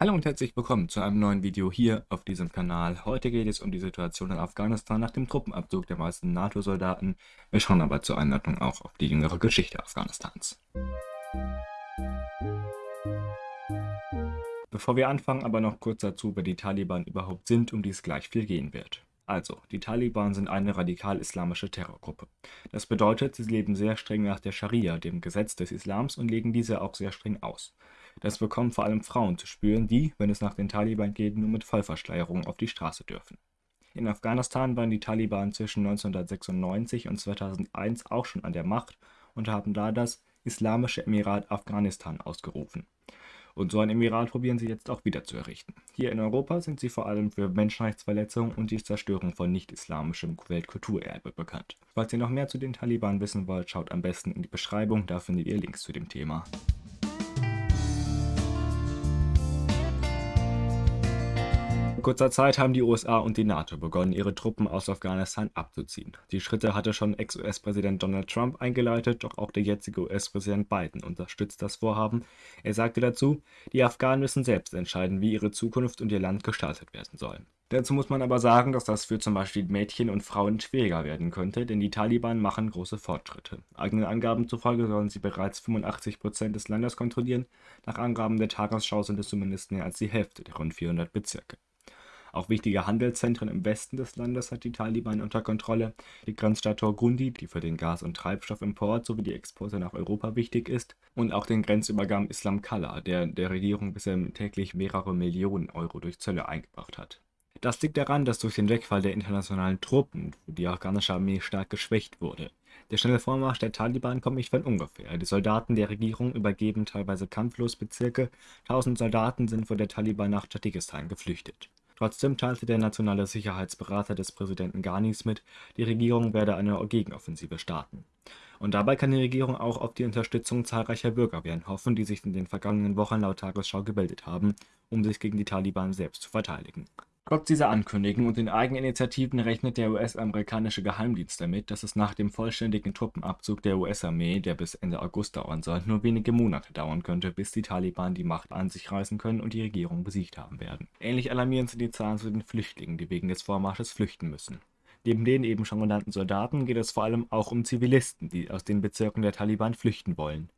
Hallo und herzlich willkommen zu einem neuen Video hier auf diesem Kanal. Heute geht es um die Situation in Afghanistan nach dem Truppenabzug der meisten NATO-Soldaten. Wir schauen aber zur Einleitung auch auf die jüngere Geschichte Afghanistans. Bevor wir anfangen, aber noch kurz dazu, wer die Taliban überhaupt sind, um die es gleich viel gehen wird. Also, die Taliban sind eine radikal-islamische Terrorgruppe. Das bedeutet, sie leben sehr streng nach der Scharia, dem Gesetz des Islams, und legen diese auch sehr streng aus. Das bekommen vor allem Frauen zu spüren, die, wenn es nach den Taliban geht, nur mit Vollverschleierung auf die Straße dürfen. In Afghanistan waren die Taliban zwischen 1996 und 2001 auch schon an der Macht und haben da das Islamische Emirat Afghanistan ausgerufen. Und so ein Emirat probieren sie jetzt auch wieder zu errichten. Hier in Europa sind sie vor allem für Menschenrechtsverletzungen und die Zerstörung von nicht-islamischem Weltkulturerbe bekannt. Falls ihr noch mehr zu den Taliban wissen wollt, schaut am besten in die Beschreibung, da findet ihr Links zu dem Thema. In kurzer Zeit haben die USA und die NATO begonnen, ihre Truppen aus Afghanistan abzuziehen. Die Schritte hatte schon Ex-US-Präsident Donald Trump eingeleitet, doch auch der jetzige US-Präsident Biden unterstützt das Vorhaben. Er sagte dazu, die Afghanen müssen selbst entscheiden, wie ihre Zukunft und ihr Land gestaltet werden sollen. Dazu muss man aber sagen, dass das für zum Beispiel Mädchen und Frauen schwieriger werden könnte, denn die Taliban machen große Fortschritte. Eigenen Angaben zufolge sollen sie bereits 85 Prozent des Landes kontrollieren, nach Angaben der Tagesschau sind es zumindest mehr als die Hälfte der rund 400 Bezirke. Auch wichtige Handelszentren im Westen des Landes hat die Taliban unter Kontrolle. Die Grenzstadt Torgundi, die für den Gas- und Treibstoffimport sowie die Exporte nach Europa wichtig ist, und auch den Grenzübergang Islam Kala, der der Regierung bisher täglich mehrere Millionen Euro durch Zölle eingebracht hat. Das liegt daran, dass durch den Wegfall der internationalen Truppen die afghanische Armee stark geschwächt wurde. Der schnelle Vormarsch der Taliban kommt nicht von ungefähr. Die Soldaten der Regierung übergeben teilweise kampflos Bezirke. Tausend Soldaten sind vor der Taliban nach Tadschikistan geflüchtet. Trotzdem teilte der nationale Sicherheitsberater des Präsidenten Ghanis mit, die Regierung werde eine Gegenoffensive starten. Und dabei kann die Regierung auch auf die Unterstützung zahlreicher Bürgerwehren hoffen, die sich in den vergangenen Wochen laut Tagesschau gebildet haben, um sich gegen die Taliban selbst zu verteidigen Trotz dieser Ankündigung und den Eigeninitiativen rechnet der US-amerikanische Geheimdienst damit, dass es nach dem vollständigen Truppenabzug der US-Armee, der bis Ende August dauern soll, nur wenige Monate dauern könnte, bis die Taliban die Macht an sich reißen können und die Regierung besiegt haben werden. Ähnlich alarmierend sind die Zahlen zu den Flüchtlingen, die wegen des Vormarsches flüchten müssen. Neben den eben schon genannten Soldaten geht es vor allem auch um Zivilisten, die aus den Bezirken der Taliban flüchten wollen.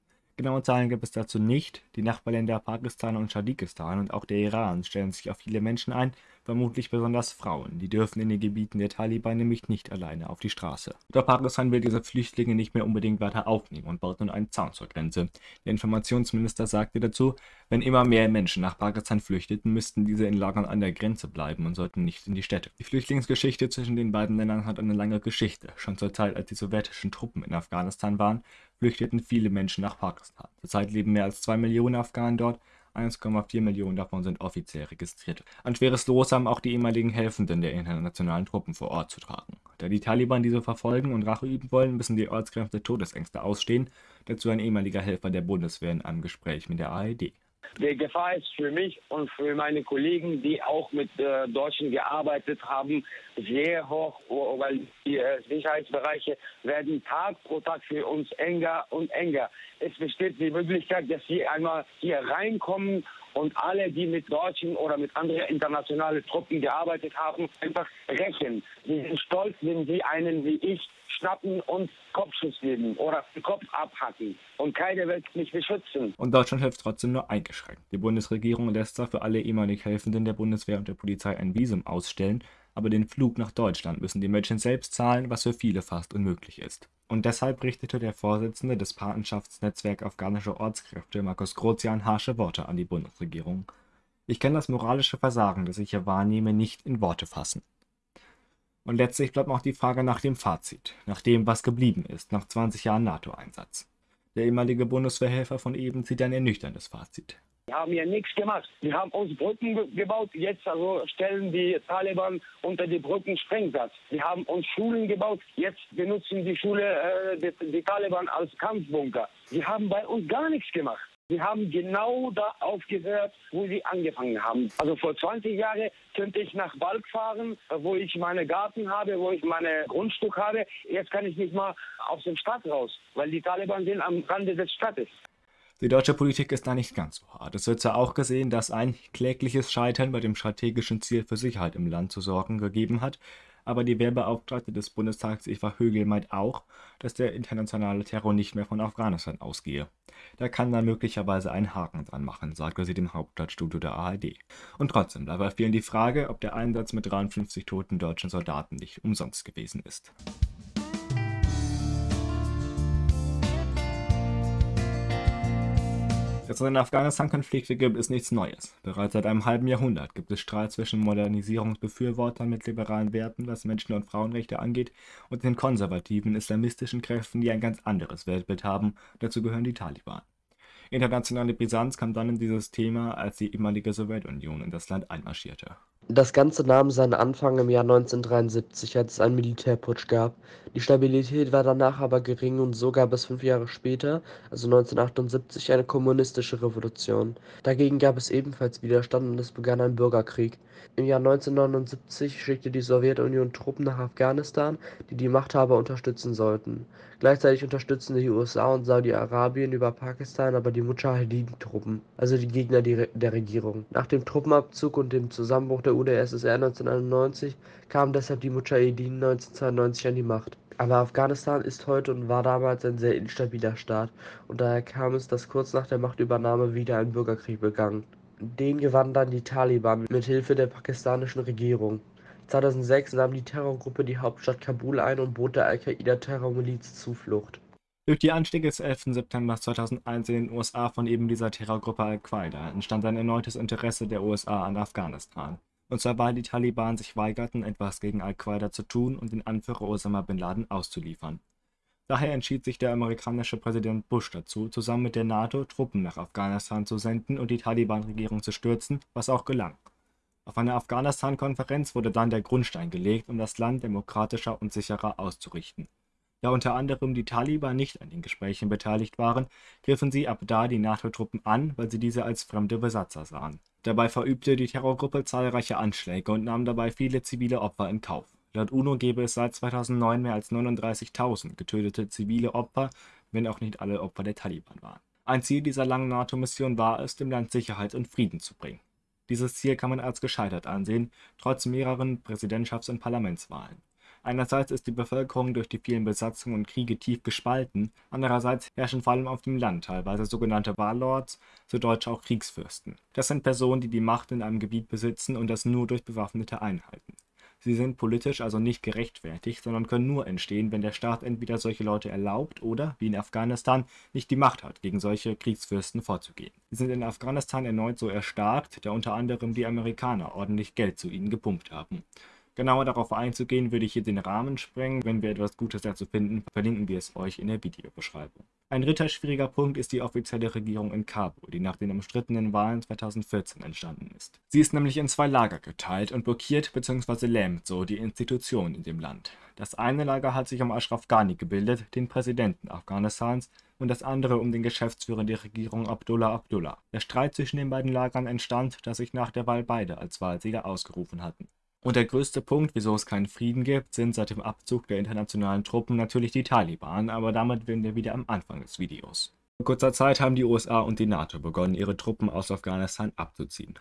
Genaue Zahlen gibt es dazu nicht. Die Nachbarländer Pakistan und Tadschikistan und auch der Iran stellen sich auf viele Menschen ein, vermutlich besonders Frauen. Die dürfen in den Gebieten der Taliban nämlich nicht alleine auf die Straße. Doch Pakistan will diese Flüchtlinge nicht mehr unbedingt weiter aufnehmen und baut nun einen Zaun zur Grenze. Der Informationsminister sagte dazu, wenn immer mehr Menschen nach Pakistan flüchteten, müssten diese in Lagern an der Grenze bleiben und sollten nicht in die Städte. Die Flüchtlingsgeschichte zwischen den beiden Ländern hat eine lange Geschichte. Schon zur Zeit, als die sowjetischen Truppen in Afghanistan waren, flüchteten viele Menschen nach Pakistan. Zurzeit leben mehr als zwei Millionen Afghanen dort, 1,4 Millionen davon sind offiziell registriert. Ein schweres Los haben auch die ehemaligen Helfenden der internationalen Truppen vor Ort zu tragen. Da die Taliban diese verfolgen und Rache üben wollen, müssen die Ortskräfte Todesängste ausstehen, dazu ein ehemaliger Helfer der Bundeswehr in einem Gespräch mit der ARD. Die Gefahr ist für mich und für meine Kollegen, die auch mit äh, Deutschen gearbeitet haben, sehr hoch, weil die äh, Sicherheitsbereiche werden Tag pro Tag für uns enger und enger. Es besteht die Möglichkeit, dass sie einmal hier reinkommen und alle, die mit deutschen oder mit anderen internationalen Truppen gearbeitet haben, einfach rächen. Sie sind stolz, wenn sie einen wie ich schnappen und Kopfschuss geben oder den Kopf abhacken. Und keiner wird mich beschützen. Und Deutschland hilft trotzdem nur eingeschränkt. Die Bundesregierung lässt zwar für alle ehemalig Helfenden der Bundeswehr und der Polizei ein Visum ausstellen, aber den Flug nach Deutschland müssen die Menschen selbst zahlen, was für viele fast unmöglich ist. Und deshalb richtete der Vorsitzende des Patenschaftsnetzwerk afghanischer Ortskräfte, Markus Grozian, harsche Worte an die Bundesregierung. Ich kann das moralische Versagen, das ich hier wahrnehme, nicht in Worte fassen. Und letztlich bleibt auch die Frage nach dem Fazit, nach dem, was geblieben ist, nach 20 Jahren NATO-Einsatz. Der ehemalige Bundeswehrhelfer von eben zieht ein ernüchterndes Fazit. Wir haben ja nichts gemacht. Wir haben uns Brücken gebaut. Jetzt also stellen die Taliban unter die Brücken Sprengsatz. Wir haben uns Schulen gebaut. Jetzt benutzen die Schule äh, die, die Taliban als Kampfbunker. Sie haben bei uns gar nichts gemacht. Sie haben genau da aufgehört, wo sie angefangen haben. Also vor 20 Jahren könnte ich nach Balk fahren, wo ich meine Garten habe, wo ich meine Grundstück habe. Jetzt kann ich nicht mal aus dem Stadt raus, weil die Taliban sind am Rande des Stadtes. Die deutsche Politik ist da nicht ganz so hart. Es wird zwar auch gesehen, dass ein klägliches Scheitern bei dem strategischen Ziel für Sicherheit im Land zu sorgen gegeben hat, aber die Wehrbeauftragte des Bundestags Eva Högel meint auch, dass der internationale Terror nicht mehr von Afghanistan ausgehe. Da kann man möglicherweise einen Haken dran machen, sagte sie dem Hauptstadtstudio der ARD. Und trotzdem bleibt bei vielen die Frage, ob der Einsatz mit 53 toten deutschen Soldaten nicht umsonst gewesen ist. Dass es einen Afghanistan-Konflikte gibt, ist nichts Neues. Bereits seit einem halben Jahrhundert gibt es Streit zwischen Modernisierungsbefürwortern mit liberalen Werten, was Menschen- und Frauenrechte angeht, und den konservativen islamistischen Kräften, die ein ganz anderes Weltbild haben. Dazu gehören die Taliban. Internationale Brisanz kam dann in dieses Thema, als die ehemalige Sowjetunion in das Land einmarschierte. Das Ganze nahm seinen Anfang im Jahr 1973, als es einen Militärputsch gab. Die Stabilität war danach aber gering und so gab es fünf Jahre später, also 1978, eine kommunistische Revolution. Dagegen gab es ebenfalls Widerstand und es begann ein Bürgerkrieg. Im Jahr 1979 schickte die Sowjetunion Truppen nach Afghanistan, die die Machthaber unterstützen sollten. Gleichzeitig unterstützten die USA und Saudi-Arabien über Pakistan aber die Mujahedin-Truppen, also die Gegner der Regierung. Nach dem Truppenabzug und dem Zusammenbruch der UdSSR 1991 kamen deshalb die Mujahedin 1992 an die Macht. Aber Afghanistan ist heute und war damals ein sehr instabiler Staat und daher kam es, dass kurz nach der Machtübernahme wieder ein Bürgerkrieg begann. Den gewannen dann die Taliban mit Hilfe der pakistanischen Regierung. 2006 nahm die Terrorgruppe die Hauptstadt Kabul ein und bot der Al-Qaida-Terrormiliz Zuflucht. Durch die Anstiege des 11. September 2001 in den USA von eben dieser Terrorgruppe Al-Qaida entstand ein erneutes Interesse der USA an Afghanistan und zwar weil die Taliban sich weigerten, etwas gegen Al-Qaida zu tun und den Anführer Osama bin Laden auszuliefern. Daher entschied sich der amerikanische Präsident Bush dazu, zusammen mit der NATO Truppen nach Afghanistan zu senden und die Taliban-Regierung zu stürzen, was auch gelang. Auf einer Afghanistan-Konferenz wurde dann der Grundstein gelegt, um das Land demokratischer und sicherer auszurichten. Da unter anderem die Taliban nicht an den Gesprächen beteiligt waren, griffen sie ab da die NATO-Truppen an, weil sie diese als fremde Besatzer sahen. Dabei verübte die Terrorgruppe zahlreiche Anschläge und nahm dabei viele zivile Opfer in Kauf. Laut UNO gebe es seit 2009 mehr als 39.000 getötete zivile Opfer, wenn auch nicht alle Opfer der Taliban waren. Ein Ziel dieser langen NATO-Mission war es, dem Land Sicherheit und Frieden zu bringen. Dieses Ziel kann man als gescheitert ansehen, trotz mehreren Präsidentschafts- und Parlamentswahlen. Einerseits ist die Bevölkerung durch die vielen Besatzungen und Kriege tief gespalten, andererseits herrschen vor allem auf dem Land teilweise sogenannte Warlords, zu Deutsch auch Kriegsfürsten. Das sind Personen, die die Macht in einem Gebiet besitzen und das nur durch bewaffnete Einheiten. Sie sind politisch also nicht gerechtfertigt, sondern können nur entstehen, wenn der Staat entweder solche Leute erlaubt oder, wie in Afghanistan, nicht die Macht hat, gegen solche Kriegsfürsten vorzugehen. Sie sind in Afghanistan erneut so erstarkt, da unter anderem die Amerikaner ordentlich Geld zu ihnen gepumpt haben. Genauer darauf einzugehen, würde ich hier den Rahmen sprengen. Wenn wir etwas Gutes dazu finden, verlinken wir es euch in der Videobeschreibung. Ein dritter schwieriger Punkt ist die offizielle Regierung in Kabul, die nach den umstrittenen Wahlen 2014 entstanden ist. Sie ist nämlich in zwei Lager geteilt und blockiert bzw. lähmt so die Institutionen in dem Land. Das eine Lager hat sich um Ashraf Ghani gebildet, den Präsidenten Afghanistans, und das andere um den Geschäftsführer der Regierung Abdullah Abdullah. Der Streit zwischen den beiden Lagern entstand, dass sich nach der Wahl beide als Wahlsieger ausgerufen hatten. Und der größte Punkt, wieso es keinen Frieden gibt, sind seit dem Abzug der internationalen Truppen natürlich die Taliban, aber damit sind wir wieder am Anfang des Videos. Vor kurzer Zeit haben die USA und die NATO begonnen, ihre Truppen aus Afghanistan abzuziehen.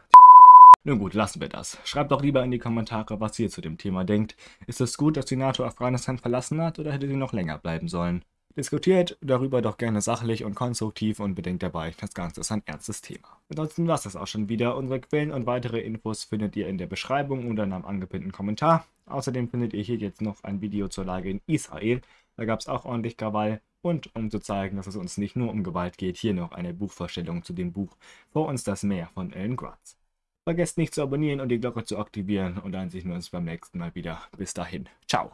Nun gut, lassen wir das. Schreibt doch lieber in die Kommentare, was ihr zu dem Thema denkt. Ist es gut, dass die NATO Afghanistan verlassen hat oder hätte sie noch länger bleiben sollen? Diskutiert darüber doch gerne sachlich und konstruktiv und bedenkt dabei, das Ganze ist ein ernstes Thema. Ansonsten war es das auch schon wieder. Unsere Quellen und weitere Infos findet ihr in der Beschreibung und dann am angepinnten Kommentar. Außerdem findet ihr hier jetzt noch ein Video zur Lage in Israel. Da gab es auch ordentlich Krawall. Und um zu zeigen, dass es uns nicht nur um Gewalt geht, hier noch eine Buchvorstellung zu dem Buch Vor uns das Meer von Ellen Gratz. Vergesst nicht zu abonnieren und die Glocke zu aktivieren und dann sehen wir uns beim nächsten Mal wieder. Bis dahin. Ciao.